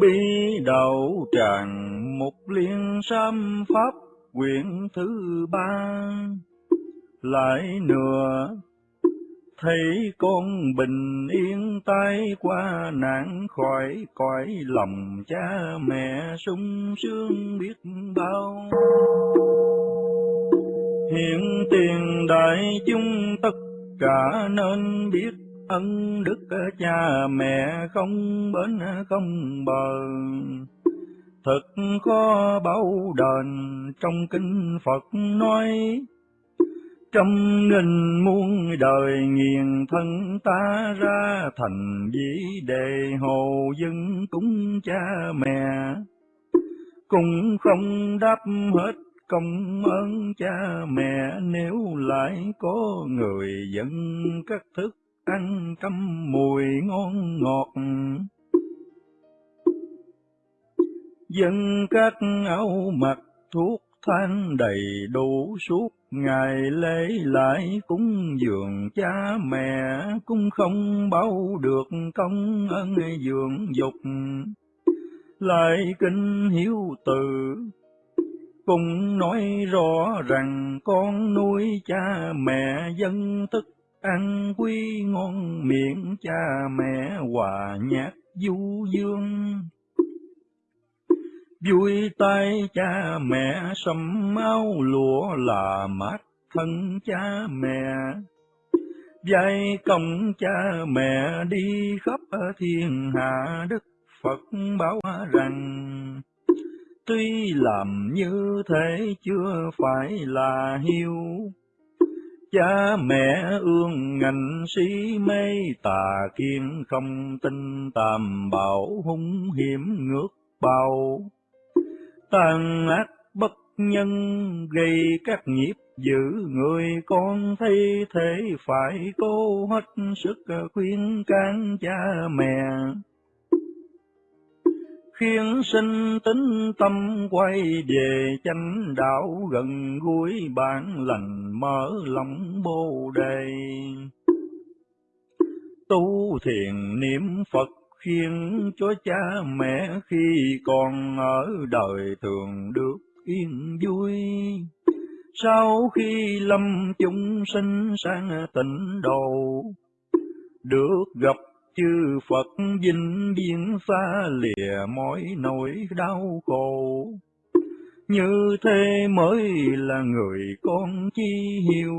bi đầu tràng, một liên sam pháp quyển thứ ba. Lại nữa thấy con bình yên tay qua nạn khỏi, cõi lòng cha mẹ sung sướng biết bao. Hiện tiền đại chúng tất cả nên biết ân đức cha mẹ không bến không bờ. Thật khó bao đền trong kinh Phật nói trăm nghìn muôn đời nghiền thân ta ra thành vĩ đề hồ dân cúng cha mẹ. Cũng không đáp hết công ơn cha mẹ, nếu lại có người dân các thức ăn trăm mùi ngon ngọt. Dân các áo mặc thuốc than đầy đủ, suốt ngày lễ lại cúng dường cha mẹ cũng không bao được công ơn dường dục. Lại kinh hiếu từ cũng nói rõ rằng con nuôi cha mẹ dân thức ăn quy ngon miệng cha mẹ hòa nhạc du dương. Vui tay cha mẹ sầm máu lụa là mát thân cha mẹ. Dạy công cha mẹ đi khắp thiên hạ đức Phật bảo rằng, tuy làm như thế chưa phải là hiếu cha mẹ ương ngành si mê, tà kiên không tin tàm bảo hung hiểm ngược bao tàn ác bất nhân gây các nghiệp giữ người con thấy thế phải cố hết sức khuyên can cha mẹ khiến sinh tính tâm quay về chánh đạo gần gũi bản lành mở lòng bồ đề. Tu thiền niệm phật khiến cho cha mẹ khi còn ở đời thường được yên vui. Sau khi lâm chúng sinh sang tịnh độ, được gặp chư Phật vinh biên xa lìa mọi nỗi đau khổ. Như thế mới là người con chi hiếu.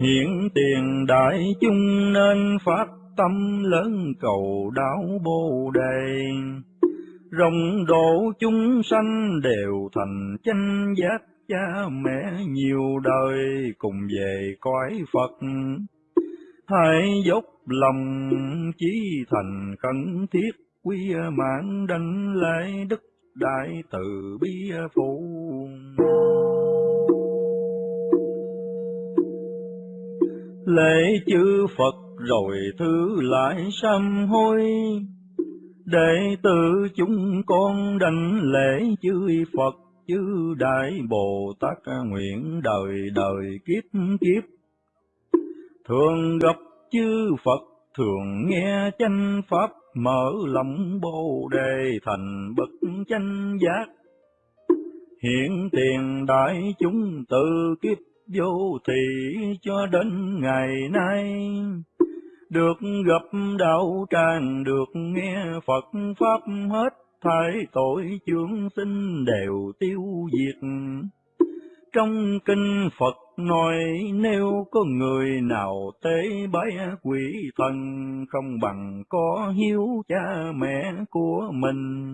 Hiện tiền đại chúng nên phát tâm lớn cầu đáo Bồ Đề. Rộng độ chúng sanh đều thành chánh giác cha mẹ nhiều đời cùng về cõi Phật. Hãy dốc lòng chí thành khẩn thiết quy mạng đảnh lễ đức đại từ bi phụ. Lễ chư Phật rồi thứ lại sám hối, đệ tử chúng con đảnh lễ chư Phật chư đại Bồ Tát nguyện đời đời kiếp kiếp. Thường gặp chư Phật, thường nghe chánh Pháp, mở lòng Bồ Đề thành bậc chánh giác. Hiện tiền đại chúng từ kiếp vô thị cho đến ngày nay, được gặp đạo tràng, được nghe Phật Pháp hết thái tội chướng sinh đều tiêu diệt. Trong kinh Phật nói, nếu có người nào tế bái quỷ thần, không bằng có hiếu cha mẹ của mình.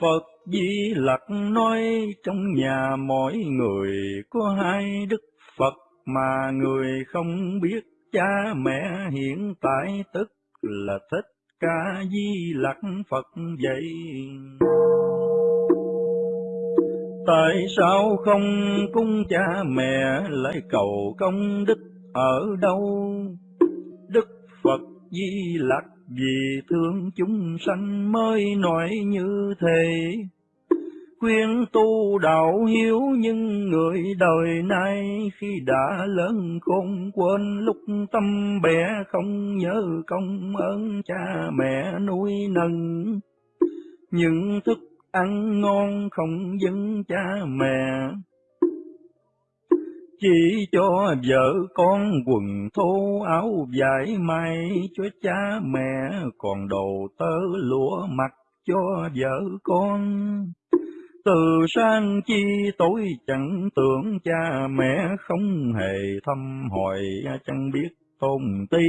Phật Di Lặc nói, trong nhà mỗi người có hai đức Phật mà người không biết cha mẹ hiện tại tức là thích ca di lặc Phật vậy. Tại sao không cung cha mẹ lại cầu công đức ở đâu? Đức Phật Di Lặc vì thương chúng sanh mới nói như thế khuyên tu đạo hiếu nhưng người đời nay khi đã lớn khôn quên lúc tâm bé không nhớ công ơn cha mẹ nuôi nâng những thức ăn ngon không dâng cha mẹ, chỉ cho vợ con quần thô áo vải may cho cha mẹ, còn đồ tơ lúa mặc cho vợ con từ sang chi tối chẳng tưởng cha mẹ không hề thăm hỏi, chẳng biết tôn ti.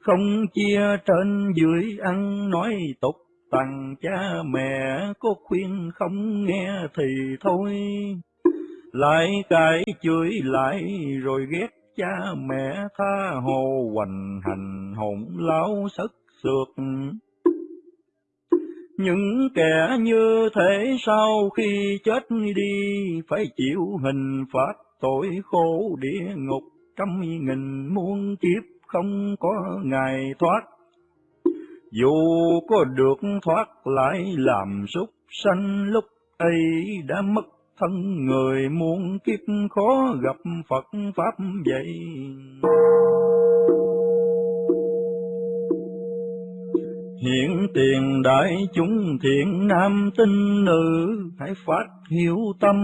Không chia trên dưới ăn nói tục tặng cha mẹ có khuyên không nghe thì thôi. Lại cãi chửi lại rồi ghét cha mẹ tha hồ, hoành hành hỗn láo sất sượt những kẻ như thế sau khi chết đi phải chịu hình phạt tội khổ địa ngục. Trăm nghìn muôn kiếp không có ngày thoát. Dù có được thoát lại làm súc sanh, lúc ấy đã mất thân người. Muôn kiếp khó gặp Phật Pháp vậy. Hiện tiền đại chúng thiện nam tinh nữ, hãy phát hiếu tâm,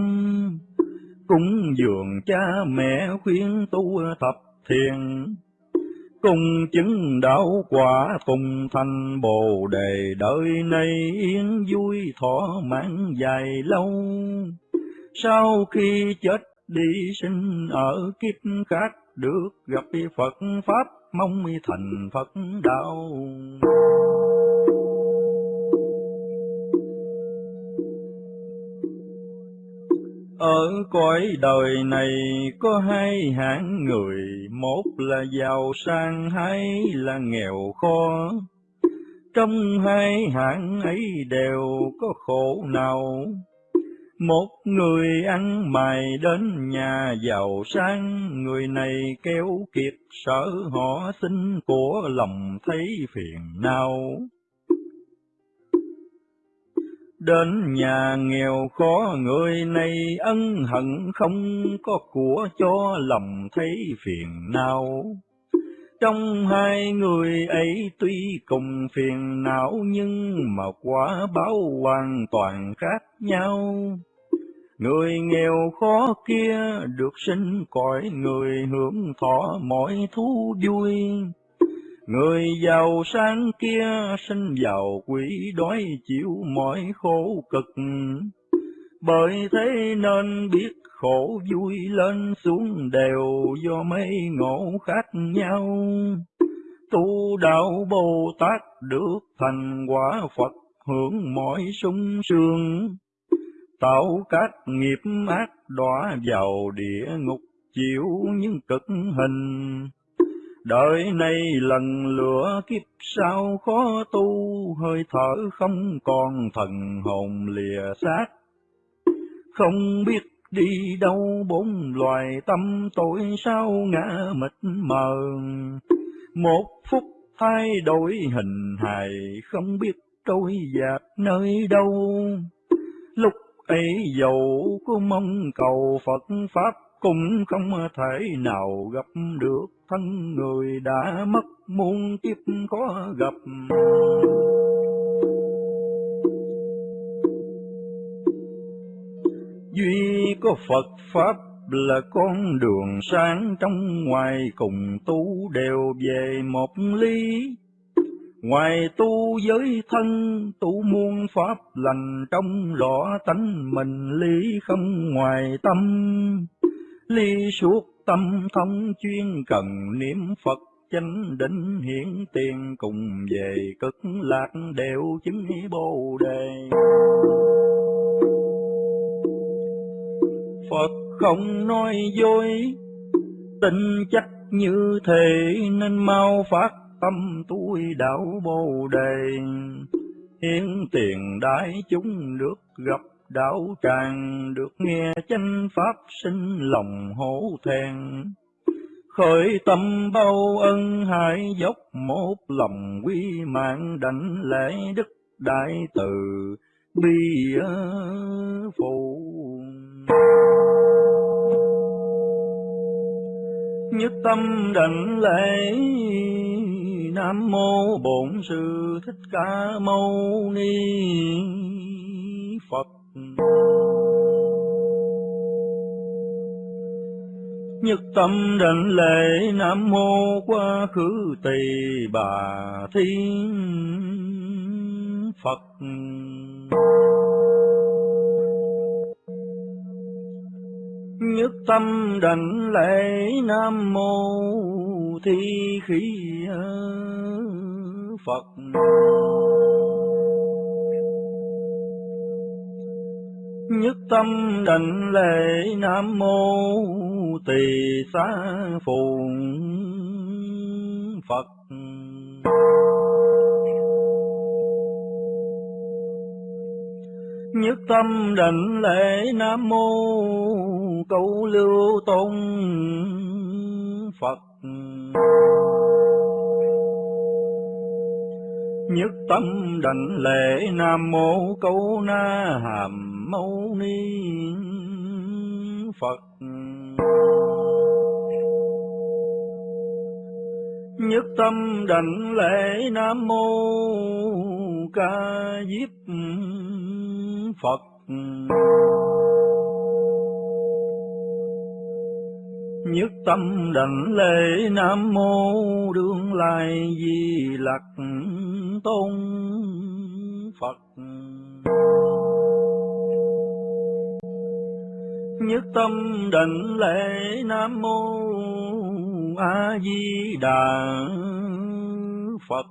cúng dường cha mẹ khuyên tu tập thiền, cùng chứng đạo quả cùng thành bồ đề. Đời này yên vui thọ mạng dài lâu. Sau khi chết đi sinh ở kiếp khác được gặp Phật Pháp mong thành Phật đạo. Ở cõi đời này có hai hạng người, một là giàu sang, hai là nghèo khó. Trong hai hạng ấy đều có khổ nào, một người ăn mày đến nhà giàu sang, người này kéo kiệt sở họ xin của lòng thấy phiền não. Đến nhà nghèo khó người này ân hận không có của cho lòng thấy phiền não. Trong hai người ấy tuy cùng phiền não nhưng mà quả báo hoàn toàn khác nhau. Người nghèo khó kia được sinh cõi người hưởng thọ mọi thú vui. Người giàu sang kia sinh giàu quỷ đói chịu mọi khổ cực. Bởi thế nên biết khổ vui lên xuống đều do mấy ngộ khác nhau. Tu đạo Bồ Tát được thành quả Phật hưởng mọi sung sướng tạo các nghiệp ác đọa vào địa ngục chịu những cực hình. Đời nay lần lửa kiếp sau khó tu, hơi thở không còn thần hồn lìa xác. Không biết đi đâu bốn loài tâm tội sao ngã mịt mờ. Một phút thay đổi hình hài, không biết trôi dạt nơi đâu. Lúc ấy dầu có mong cầu Phật Pháp cũng không thể nào gặp được thân người đã mất muôn kiếp khó gặp. Duy có Phật Pháp là con đường sáng trong ngoài cùng tu đều về một lý Ngoài tu giới thân, tu muôn pháp lành trong rõ tánh mình lý không ngoài tâm. Ly suốt tâm thông chuyên cần niệm Phật chánh định hiển tiền cùng về cực lạc đều chứng bồ đề. Phật không nói dối, tình chắc như thế nên mau phát tâm tôi đạo bồ đề hiến tiền đại chúng được gặp đạo tràng được nghe chánh pháp sinh lòng hổ thẹn. Khởi tâm bao ân hải dốc, một lòng quy mạng đảnh lễ đức đại từ, bi phụ. Nhất tâm đảnh lễ nam mô bổn sư thích ca mâu ni. Nhất tâm đảnh lễ nam mô quá khứ tỳ bà thiên phật. Nhất tâm đảnh lễ nam mô thi khí phật. Nhất tâm đảnh lễ nam mô tỳ xá phụng phật. Nhất tâm định lễ nam mô cầu lưu tôn phật. Nhất tâm đảnh lễ nam mô câu na hàm mâu ni phật. Nhất tâm đảnh lễ nam mô ca diếp phật. Nhất tâm đảnh lễ nam mô đương lai di lặc tôn phật. Nhất tâm định lễ nam mô a di đà phật.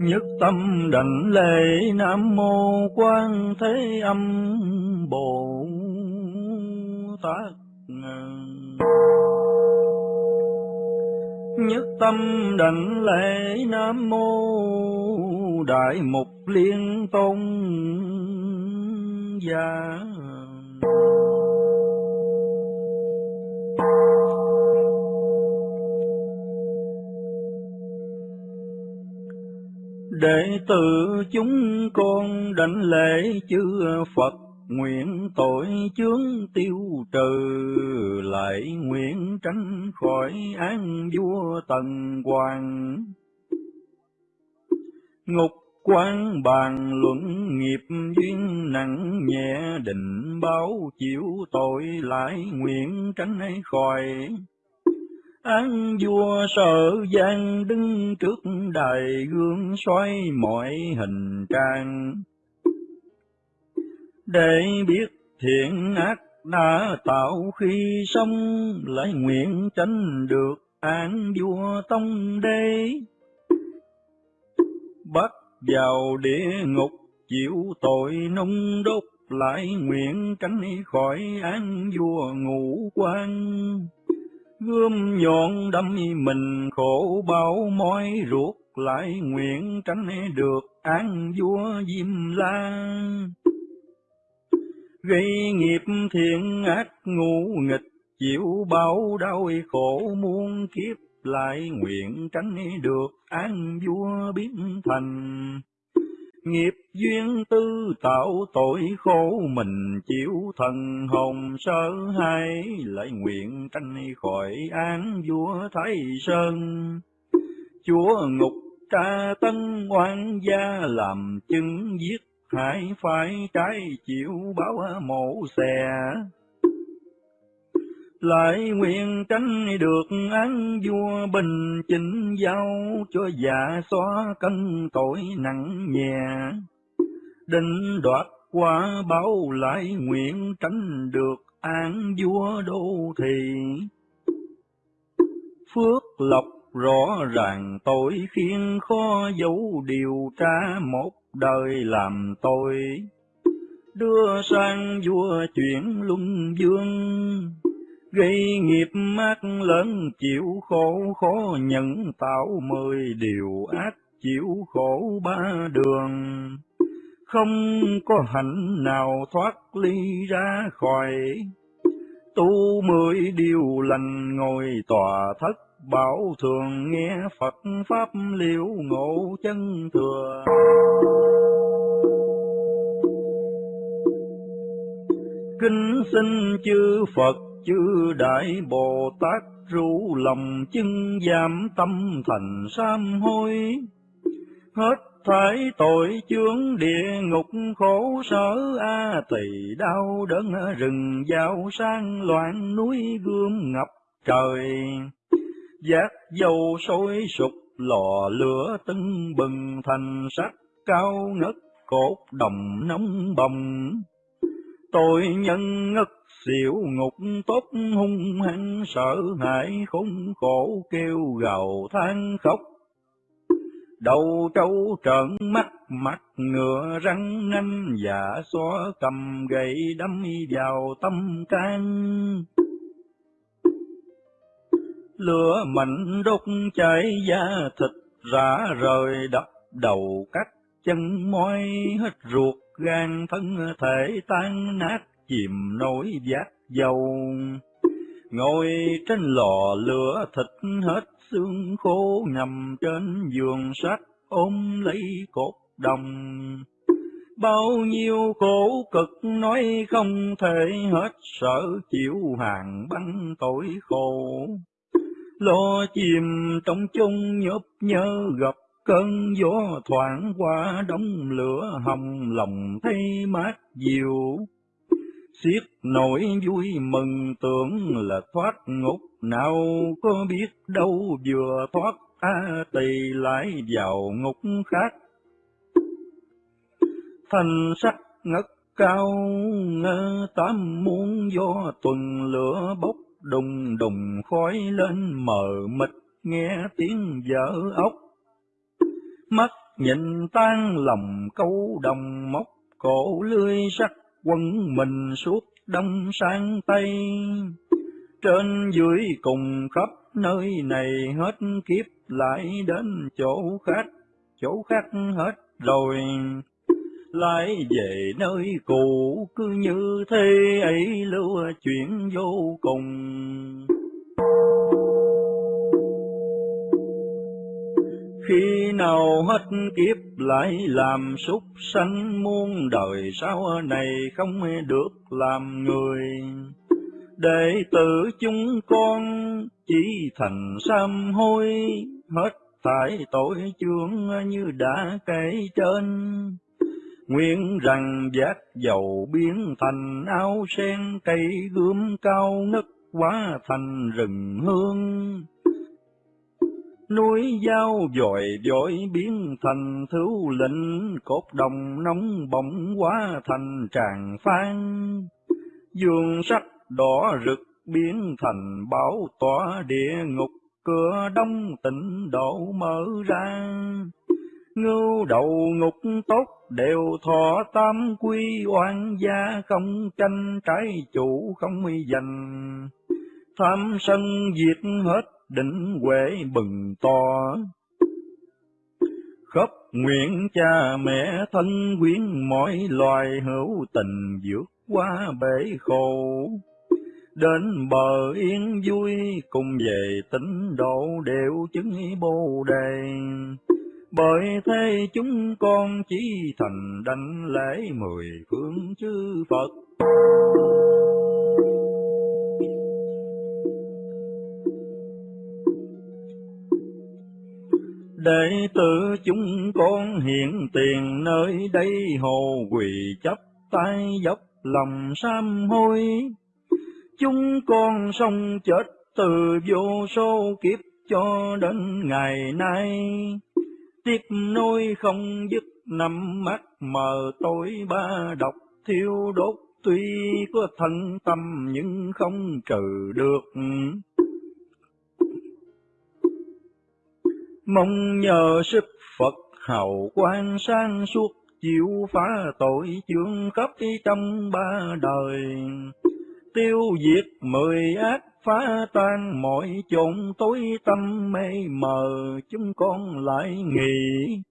Nhất tâm định lễ nam mô quan thế âm bồ tát nhất tâm đảnh lễ nam mô đại mục liên tôn gia. Đệ tử chúng con đảnh lễ chư Phật nguyện tội chướng tiêu trừ, lại nguyện tránh khỏi án vua tần hoàng ngục quan bàn luận nghiệp duyên nặng nhẹ, định báo chịu tội lại nguyện tránh khỏi Án vua sợ gian đứng trước đài gương xoay mọi hình trang. Để biết thiện ác đã tạo khi sống, lại nguyện tránh được án vua tông đế. Bắt vào địa ngục chịu tội nung đốt, lại nguyện tránh khỏi án vua ngũ quan gươm nhọn đâm mình khổ bao mỏi ruột lại nguyện tránh được án vua diêm la gây nghiệp thiện ác ngu nghịch, chịu bao đau khổ muôn kiếp, lại nguyện tránh được án vua biến thành Nghiệp duyên tư tạo tội khổ, mình chịu thần hồn sơ hai lại nguyện tranh khỏi án vua Thái Sơn. Chúa ngục tra tân oan gia, làm chứng giết hại phải trái chịu báo mổ xè. Lại nguyện tránh được án vua bình chỉnh giao cho dạ xóa cân tội nặng nhẹ. Định đoạt qua báo lại nguyện tránh được án vua đô thị. Phước lộc rõ ràng tội khiến khó dấu điều tra một đời làm tôi đưa sang vua chuyển luân dương gây nghiệp ác lớn chịu khổ, khó nhận tạo mười điều ác chịu khổ ba đường. Không có hạnh nào thoát ly ra khỏi, tu mười điều lành ngồi tòa thất bảo thường nghe Phật Pháp liễu ngộ chân thừa. Kinh xin chư Phật, chư Đại Bồ Tát rủ lòng chân giảm tâm thành sám hối. Hết thải tội chướng địa ngục khổ sở, a tỳ đau đớn rừng giao sang loạn núi gươm ngập trời giác dầu sôi sục, lò lửa tưng bừng, thành sắc cao ngất, cột đồng nóng bồng. Tội nhân ngất, xỉu ngục, tốt hung hăng, sợ hãi, khốn khổ kêu gào, than khóc. Đầu trâu trợn mắt, mặt ngựa răng nanh giả xóa cầm gậy, đâm vào tâm can lửa mạnh đốt cháy da thịt, rã rời đập đầu cắt chân môi. Hết ruột gan thân thể tan nát, chìm nổi giác dầu. Ngồi trên lò lửa thịt, hết xương khô nằm trên giường sắt, ôm lấy cột đồng. Bao nhiêu khổ cực nói không thể hết, sợ chịu hàng băng tội khổ lo chìm trong chung nhớp nhớ gặp cơn gió thoảng qua, đống lửa hồng lòng thấy mát dịu. Xiết nỗi vui mừng tưởng là thoát ngục, nào có biết đâu vừa thoát, a tỳ lại vào ngục khác. Thành sắc ngất cao, ngơ tám muôn do tuần lửa bốc đùng đùng khói lên mờ mịt, nghe tiếng vỡ ốc. Mắt nhìn tan lòng câu đồng móc, cổ lưới sắt quân mình suốt đông sang tây trên dưới cùng khắp nơi này hết kiếp, lại đến chỗ khác chỗ khác hết rồi lại về nơi cũ, cứ như thế ấy lưu chuyện vô cùng. Khi nào hết kiếp lại làm súc sanh, muôn đời sau này không được làm người. Đệ tử chúng con chỉ thành sám hối, hết tại tội chướng như đã kể trên. Nguyện rằng giác dầu biến thành áo sen cây gươm cao ngất quá thành rừng hương. Núi dao dội dội biến thành thứ lĩnh, cốt đồng nóng bỏng quá thành tràng phan. Dương sắc đỏ rực biến thành bão tỏa địa ngục, cửa đông tịnh độ mở ra. Ngưu đầu ngục tốt đều thọ tam quy, oan gia không tranh, trái chủ không dành Tham sân diệt hết, định huệ bừng to. Khắp nguyện cha mẹ thân quyến, mọi loài hữu tình vượt qua bể khổ. Đến bờ yên vui, cùng về tịnh độ đều chứng bồ đề bởi thế chúng con chỉ thành đảnh lễ mười phương chư Phật. Đệ tử chúng con hiện tiền nơi đây hồ quỳ chấp tay dốc lòng sám hối. Chúng con sống chết từ vô số kiếp cho đến ngày nay tiếp nối không dứt năm mắt, mờ tối ba độc thiêu đốt. Tuy có thân tâm nhưng không trừ được. Mong nhờ sức Phật hậu quan sang suốt, chịu phá tội chương khắp trong ba đời. Tiêu diệt mười ác phá tan mọi chốn tối tâm mê mờ, chúng con lại nghĩ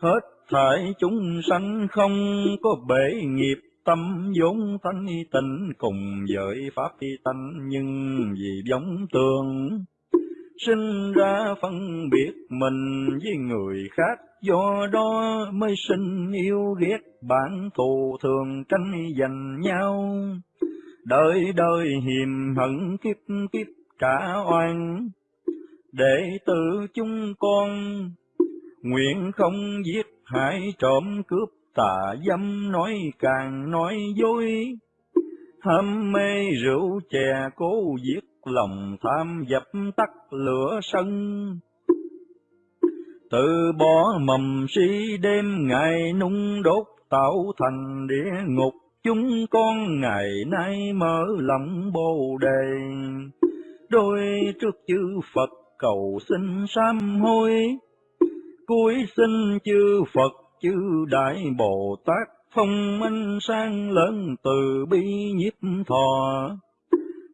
hết thảy chúng sanh không có bể nghiệp, tâm vốn thanh tịnh cùng với pháp tánh, nhưng vì giống tường sinh ra phân biệt mình với người khác, do đó mới sinh yêu ghét bản thù thường tranh giành nhau đời đời hiềm hận kiếp kiếp trả oan, để tử chúng con nguyện không giết hại trộm cướp tà dâm nói càng nói dối. Ham mê rượu chè cố giết lòng tham dập tắt lửa sân. Từ bỏ mầm si đêm ngày nung đốt tạo thành địa ngục chúng con ngày nay mở lòng bồ đề. Đôi trước chư Phật cầu xin sám hối. Cuối xin chư Phật, chư Đại Bồ Tát phong minh sang lớn từ bi nhiếp thọ.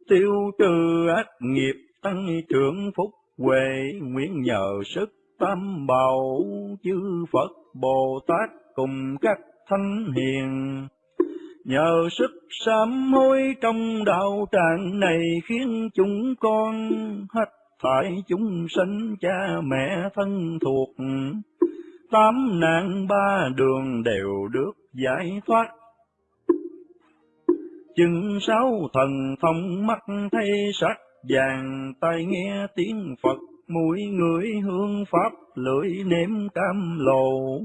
Tiêu trừ ác nghiệp tăng trưởng phúc huệ, nguyện nhờ sức tam bảo chư Phật Bồ Tát cùng các thánh hiền nhờ sức sám hối trong đạo tràng này khiến chúng con hết phải chúng sinh cha mẹ thân thuộc. Tám nạn ba đường đều được giải thoát. Chừng sáu thần thông mắt thấy sắc vàng, tai nghe tiếng Phật, mũi người hương pháp, lưỡi nếm cam lồ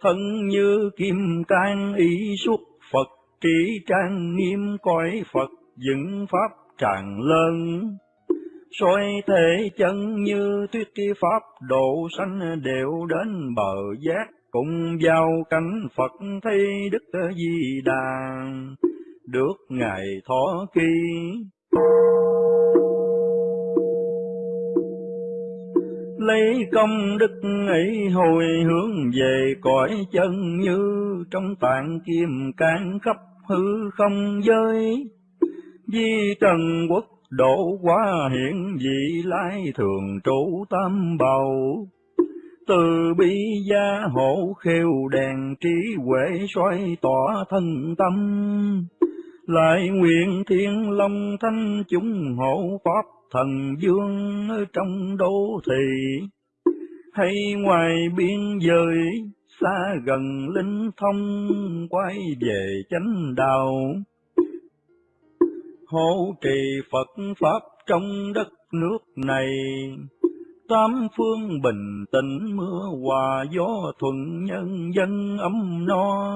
thân như kim can ý xuất Phật, trí trang nghiêm cõi Phật, dựng pháp tràn lớn. Soi thể chân như tuyết kỳ pháp, độ sanh đều đến bờ giác, cùng vào cảnh Phật thấy Đức Di Đà. Được ngày thọ kỳ lấy công đức ấy hồi hướng về cõi chân như trong tạng kim can khắp hư không giới. Di trần quốc độ quá hiện vị lai thường trụ tam bầu. Từ bi gia hộ khêu đèn trí huệ xoay tỏa thân tâm. Lại nguyện thiên long thanh chúng hộ pháp thần dương ở trong đô thị. Hay ngoài biên giới xa gần linh thông quay về chánh đạo. Hộ trì Phật Pháp trong đất nước này, tám phương bình tĩnh mưa hòa gió thuận nhân dân ấm no.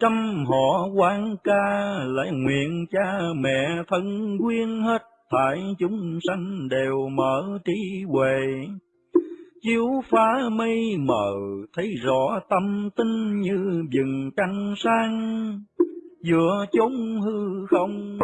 Trăm họ quan ca lại nguyện cha mẹ thân quyên hết thải chúng sanh đều mở trí huệ. Chiếu phá mây mờ, thấy rõ tâm tinh như vừng trăng sáng giữa chốn hư không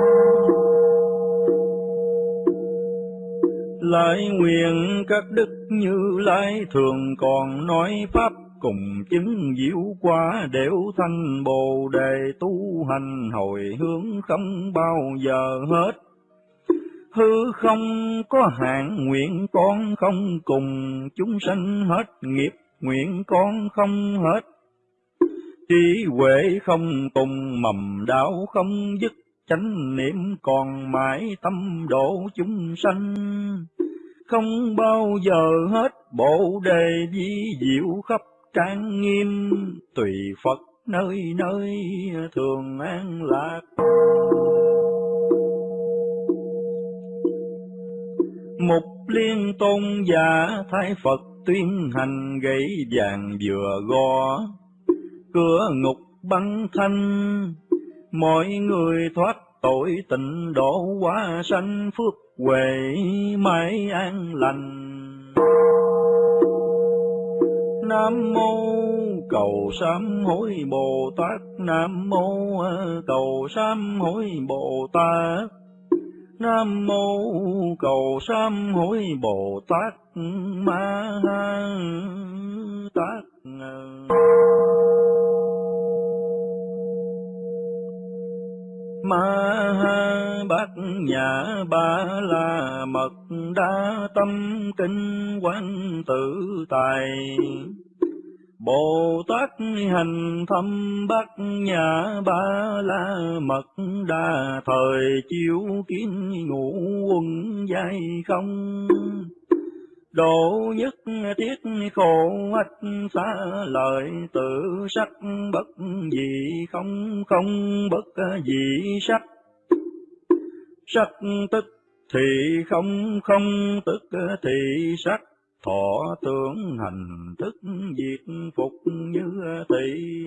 lại nguyện các đức như lai thường còn nói pháp cùng chứng diệu quả đều thanh bồ đề tu hành hồi hướng không bao giờ hết hư không có hạn, nguyện con không cùng. Chúng sanh hết nghiệp, nguyện con không hết. Trí huệ không cùng mầm đạo không dứt. Chánh niệm còn mãi tâm độ chúng sanh. Không bao giờ hết bộ đề di diệu khắp trang nghiêm. Tùy phật nơi nơi, thường an lạc. Mục liên tôn giả thái Phật tuyên hành gãy vàng vừa gõ cửa ngục băng thanh, mọi người thoát tội tịnh độ hóa sanh phước huệ mãi an lành. Nam mô cầu sám hối Bồ Tát, Nam mô ờ, cầu sám hối Bồ Tát. Nam mô cầu sám hối Bồ Tát Ma ha Tát. ma ha bát nhã ba la mật đa tâm kinh quán tự tài Bồ Tát hành thâm bát nhà ba la mật đa, thời chiếu kiến ngũ quân dây không? Độ nhất thiết khổ ách xa, lời tự sắc bất gì không? Không bất gì sắc. Sắc tức thì không không tức thì sắc thọ tưởng hành thức diệt phục như tỷ.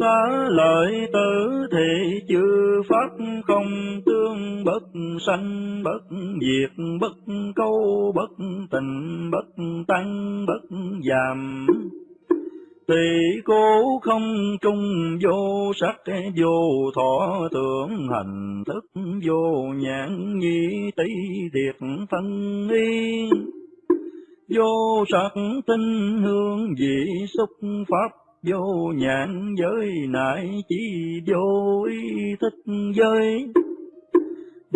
Xá lợi tử thì chư pháp không tương bất sanh, bất diệt, bất câu, bất tình, bất tăng, bất giảm Tỳ cố không trung vô sắc, vô thọ tưởng hành thức, vô nhãn nhi tỷ thiệt phân y. Vô sắc tinh hương vị xúc pháp, vô nhãn giới nại chỉ vô ý thích giới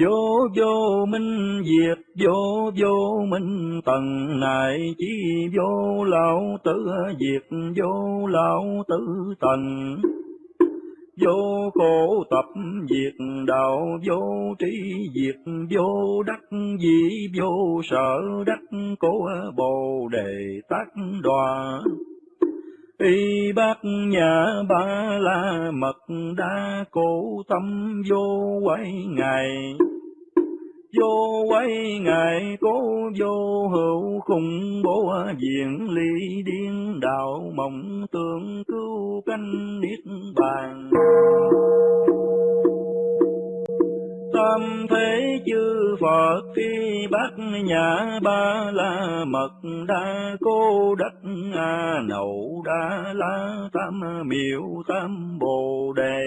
vô vô minh diệt, vô vô minh tầng này chỉ vô lão tử diệt, vô lão tử tầng vô khổ tập diệt, đạo vô trí diệt. Vô đắc dĩ, vô sở đắc cố bồ đề tác đoàn y bát nhà ba la mật đa cổ tâm vô quay ngài. Vô quay ngài cố vô hữu khủng bố diện ly điên đạo mộng tưởng cứu canh niết bàn tam thế chư Phật, khi bát nhã ba la mật đa cô đắc a nậu đa la tam miệu tam bồ đề.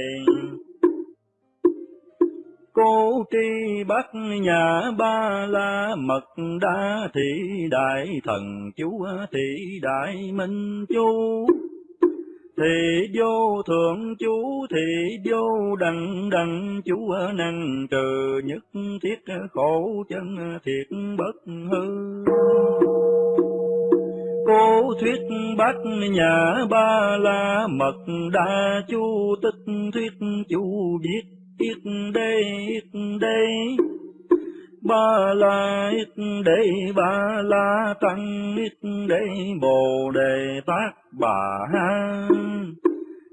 Cô tri bát nhà ba la mật đa thị đại thần chú, thị đại minh chú thì vô thượng chú thì vô đặng đặng chú năng trừ, nhất thiết khổ chân thiệt bất hư. Cố thuyết bát nhà ba la mật đa chú tích thuyết chú biết ít đây ít đây ba la ít đây ba la tăng ít đây bồ đề tác bà ha.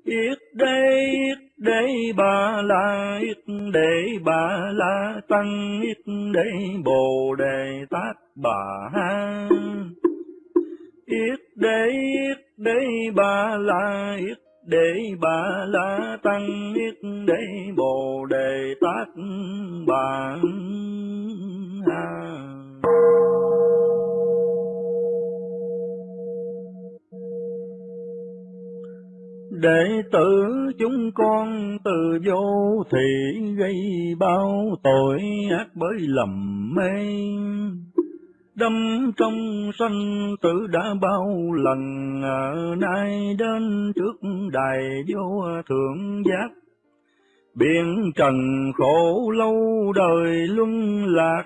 Ít đây ít đây ba la ít đây ba la tăng ít đây bồ đề tác bà ha. Ít đây ít đây ba la ít để bà la tăng ít để bồ đề tát bà ha. Đệ tử chúng con từ vô thị gây bao tội ác bởi lầm mê đâm trong sanh tử đã bao lần ở nay đến trước đài vô thượng giác biển trần khổ lâu đời luân lạc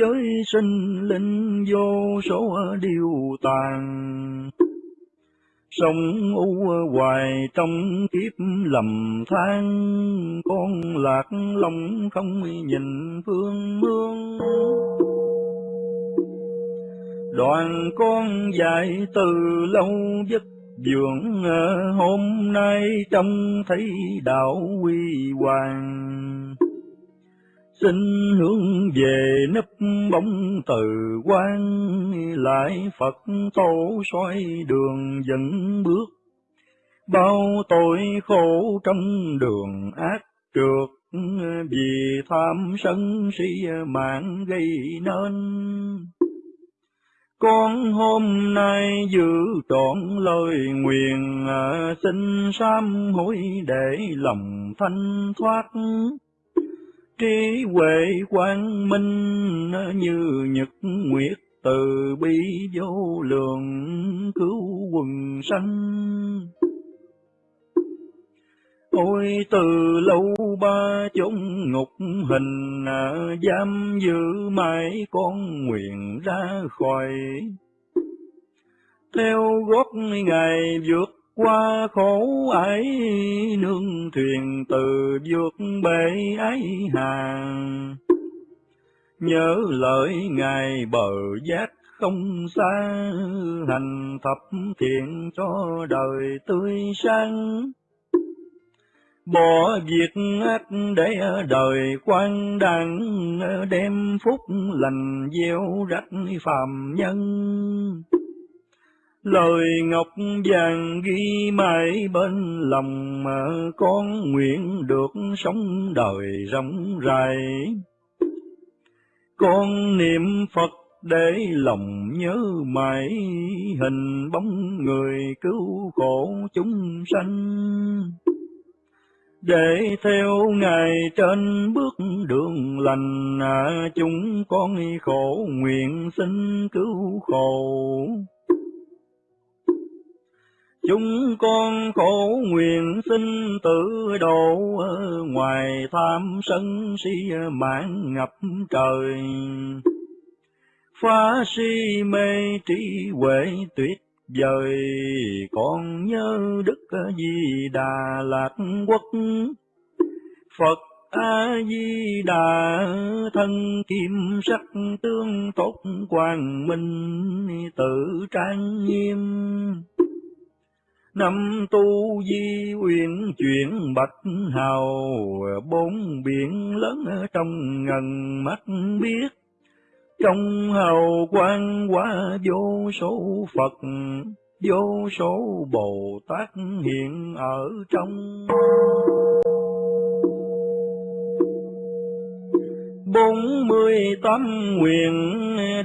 với sinh linh vô số điều tàn Sông u hoài trong kiếp lầm than, con lạc lòng không nhìn phương mương. Đoàn con dạy từ lâu giấc dưỡng ờ, hôm nay trông thấy đạo quy hoàng. Xin hướng về nấp bóng từ quan, lại Phật tổ soi đường dẫn bước. Bao tội khổ trong đường ác trượt ờ, vì tham sân si mạng gây nên con hôm nay giữ trọn lời nguyện à, xin sám hối để lòng thanh thoát. Trí huệ quang minh à, như nhật nguyệt từ bi vô lượng cứu quần sanh ôi từ lâu ba chốn ngục hình à, giam giữ mãi con nguyện ra khỏi. Theo gót ngày vượt qua khổ ấy, nương thuyền từ vượt bể ấy hàng nhớ lời ngài bờ giác không xa, hành thập thiện cho đời tươi sáng bỏ việc ác để đời quan đàn đem phúc lành gieo rách phàm nhân. Lời ngọc vàng ghi mãi bên lòng mà con nguyện được sống đời rộng rãi. Con niệm phật để lòng nhớ mãi, hình bóng người cứu khổ chúng sanh để theo ngài trên bước đường lành à, chúng con khổ nguyện xin cứu khổ. Chúng con khổ nguyện xin tự độ à, ngoài tham sân si mạng ngập trời. Phá si mê trí huệ tuyệt Dời con nhớ đức di đà lạc quốc. Phật a di đà thân kim sắc tương tốt quang minh tự trang nghiêm. Năm tu di uyển chuyển bạch hào, bốn biển lớn trong ngần mắt biết trong hào quang quá vô số Phật, vô số Bồ Tát hiện ở trong. Bốn mươi tám nguyện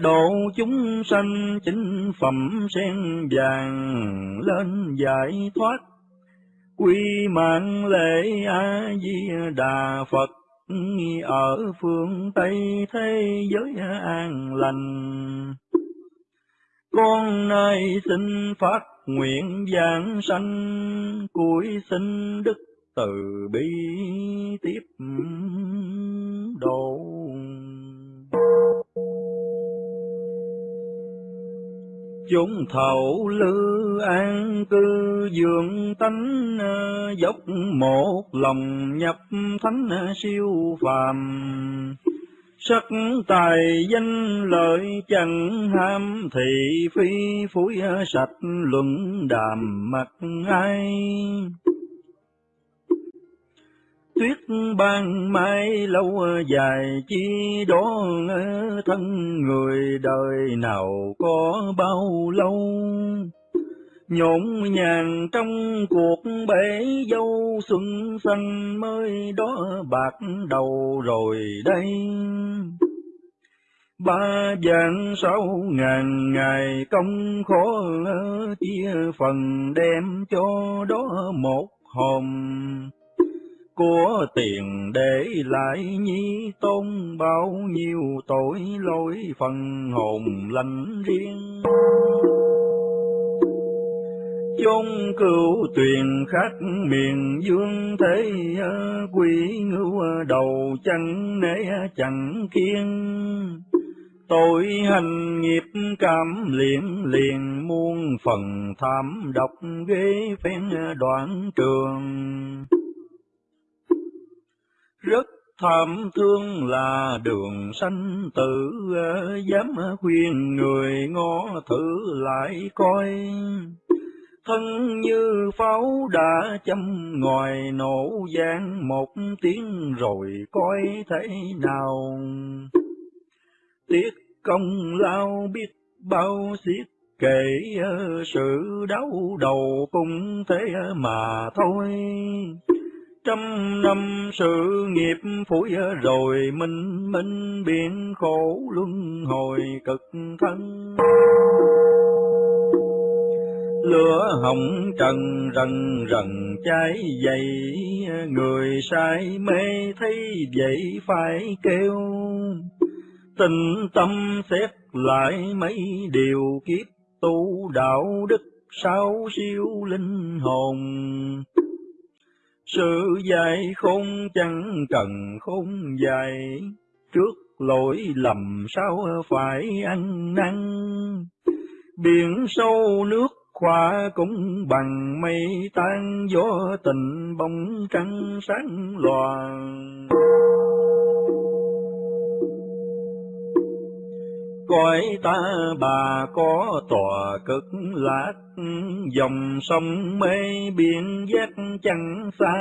độ chúng sanh chính phẩm sen vàng lên giải thoát. Quy mạng lễ A-di Đà Phật ở phương Tây thế giới an lành. Con nay xin phát nguyện giảng sanh, cuối xin đức từ bi tiếp độ. Chúng thầu lư an cư dường tánh ờ, dốc một lòng nhập thánh ờ, siêu phàm. Sắc tài danh lợi chẳng ham, thị phi phủi ờ, sạch luận đàm mặt ai tuyết ban mai lâu dài chi đó thân người đời nào có bao lâu? Nhộn nhàng trong cuộc bể dâu xuân xanh mới đó bạc đầu rồi đây. Ba vạn sáu ngàn ngày công khó chia phần đem cho đó một hòm của tiền để lại nhi tôn, bao nhiêu tội lỗi phần hồn lành riêng. Chung cửu tuyền khách miền dương thế quỷ ngưu đầu chẳng nể chẳng kiên. Tội hành nghiệp cảm liền liền, muôn phần tham độc ghế phen đoạn trường rất thảm thương là đường sanh tử, dám khuyên người ngó thử lại coi. Thân như pháo đã châm ngoài nổ gian một tiếng rồi coi thế nào. Tiếc công lao biết bao xiết kể sự đau đầu cũng thế mà thôi trăm năm sự nghiệp phủi rồi minh minh biển khổ luân hồi cực thân. Lửa hồng trần rần rần cháy dày người sai mê thấy vậy phải kêu. Tình tâm xét lại mấy điều kiếp tu đạo đức, sao siêu linh hồn? Sự dạy không chẳng cần không dạy, trước lỗi lầm sao phải ăn năn. Biển sâu nước khoa cũng bằng mây tan gió tình bóng trăng sáng loàng. Cõi ta bà có tòa cực lạc, dòng sông mê biển giác chẳng xa.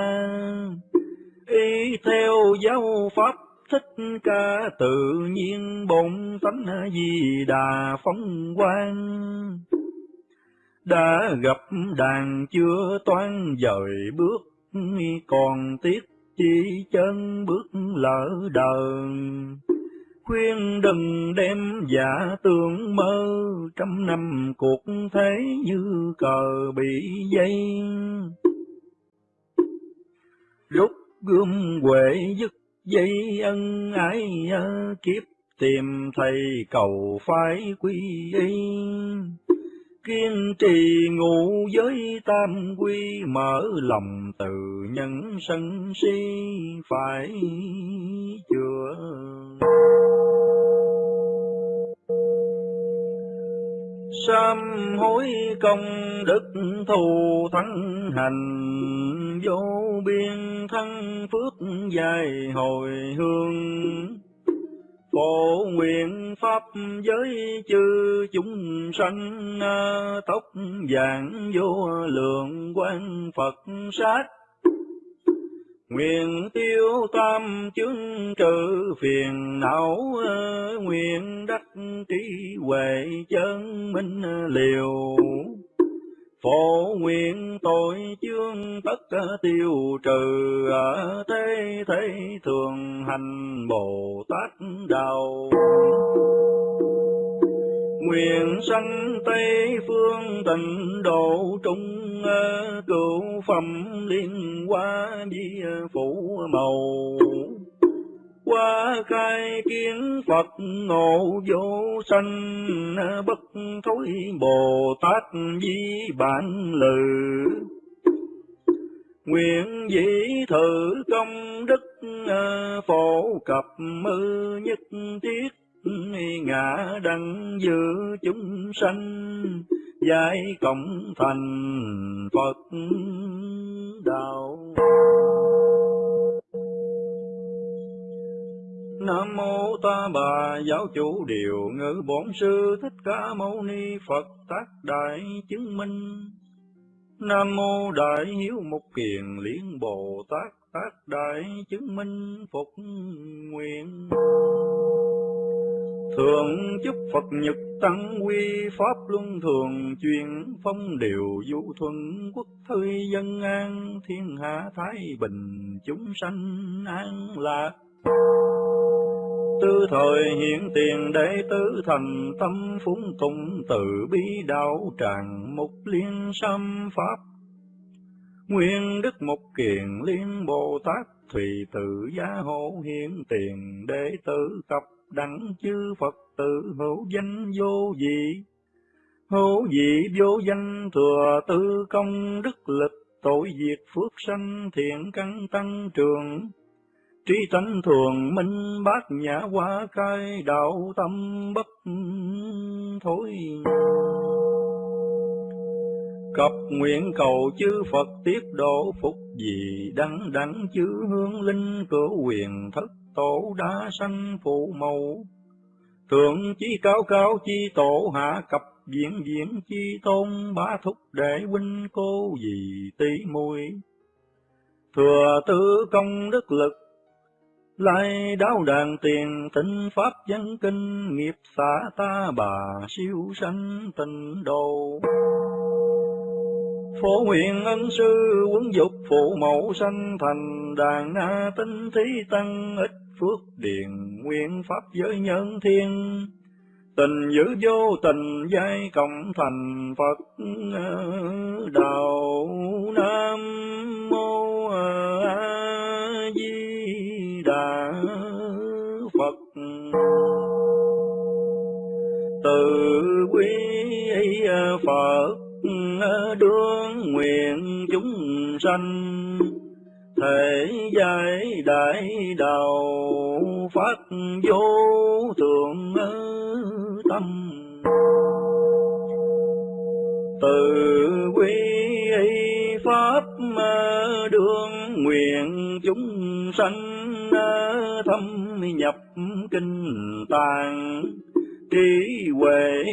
Y theo giáo pháp thích ca tự nhiên bổn tánh di đà phóng quang. Đã gặp đàn chưa toan dời bước còn tiếc chỉ chân bước lỡ đời khuyên đừng đem giả tưởng mơ. Trăm năm cuộc thế như cờ bị dây. Rút gươm huệ dứt dây ân ái kiếp, tìm thầy cầu phái quy y. Kiên trì ngụ giới tam quy, mở lòng từ nhân sân si phải sám hối công đức thù thắng hành, vô biên thân phước dài hồi hương Phổ nguyện pháp giới chư chúng sanh, tóc vàng vô lượng quan Phật sát. Nguyện tiêu tam chứng trừ phiền não, nguyện đắc trí huệ chân minh liều. Phổ nguyện tội chương tất tiêu trừ, thế thế thường hành Bồ Tát đạo. Nguyện sanh Tây phương tịnh độ trung, ờ, cửu phẩm liên hoa di phủ màu. Qua khai kiến Phật ngộ vô sanh ờ, bất thối Bồ Tát di bản lự. Nguyện dĩ thử công đức ờ, phổ cập mư nhất thiết ngã đăng giữa chúng sanh, giải cộng thành Phật đạo Nam mô ta bà giáo chủ điều ngữ bổn sư thích ca mâu ni Phật tác đại chứng minh. Nam mô đại hiếu mục kiền liên Bồ Tát tác đại chứng minh phục nguyện. Thường chúc Phật nhật tăng quy, pháp luân thường truyền phong điều du thuận quốc thư dân an, thiên hạ thái bình chúng sanh an lạc. Tư thời hiện tiền đệ tử thành tâm phúng tùng từ bi đạo tràng mục liên xâm pháp. Nguyên đức mục kiền liên bồ tát thùy tự gia hộ hiện tiền đệ tử cập đẳng chư phật tự hữu danh vô dị hữu dị vô danh thừa tư công đức lực, tội diệt phước sanh thiện căn tăng trường. Trí tánh thường minh bát nhã hoa khai đạo tâm bất thối. Cập nguyện cầu chư Phật tiếp độ phục gì đắng đẳng chư hương linh cửa quyền thất tổ đã sanh phụ mẫu. Thượng chi cao cao chi tổ hạ cập diễn diễn chi tôn bá thúc đệ huynh cô dì tỷ muội Thừa tư công đức lực, lai đáo đàn tiền tịnh pháp dân kinh nghiệp xã ta bà siêu sanh tịnh đồ phổ nguyện ân sư quấn dục phụ mẫu sanh thành đàn na tinh thí tăng ít phước điền nguyên pháp giới nhân thiên. Tình giữ vô tình giai cộng thành phật ờ, đạo nam mô a di đà Phật. Từ quý Phật ờ, đương nguyện chúng sanh thể giải đại đạo phát vô thượng tâm. Từ quy y pháp đương nguyện chúng sanh à, thâm nhập kinh tàng trí huệ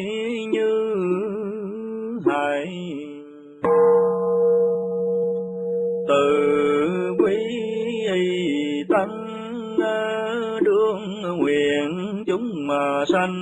chúng mà